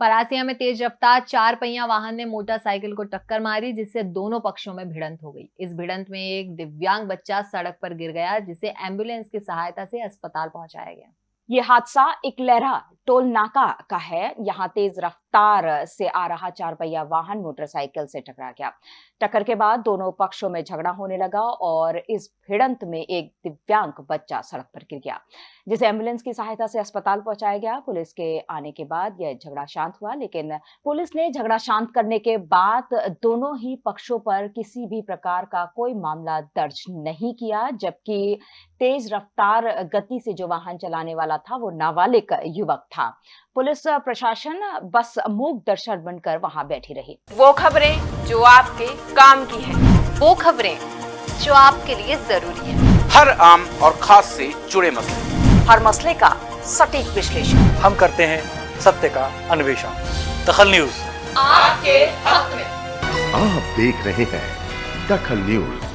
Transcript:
परासिया में तेज रफ्तार, चार पहिया वाहन ने मोटरसाइकिल को टक्कर मारी, जिससे दोनों पक्षों में भिड़ंत हो गई। इस भिड़ंत में एक दिव्यांग बच्चा सड़क पर गिर गया, जिसे एंबुलेंस की सहायता से अस्पताल पहुँचाया गया। ये हादसा एक लहरा टोल नाका का है। यहाँ तेज रफ्तार से आ रहा चार पहिया वाहन मोटरसाइकिल से टकरा गया। टक्कर के बाद दोनों पक्षों में झगड़ा होने लगा और इस भिड़ंत में एक दिव्यांग बच्चा सड़क पर गिर गया, जिसे एंबुलेंस की सहायता से अस्पताल पहुँचाया गया। पुलिस के आने के बाद यह झगड़ा शांत हुआ, लेकिन पुलिस ने झगड़ा शांत करने के बाद दोनों ही पक्षों पर किसी भी प्रकार का कोई मामला दर्ज नहीं किया, जबकि तेज रफ्तार गति से जो वाहन चलाने वाला था, वो नाबालिग युवक था। पुलिस प्रशासन बस मूक दर्शक बनकर वहाँ बैठी रही। वो खबरें जो आपके काम की है। वो खबरें जो आपके लिए ज़रूरी है। हर आम और खास से जुड़े मसले। हर मसले का सटीक विश्लेषण। हम करते हैं सत्य का अन्वेषण। दखल न्यूज़। आपके हक में। आप देख रहे हैं दखल न्यूज़।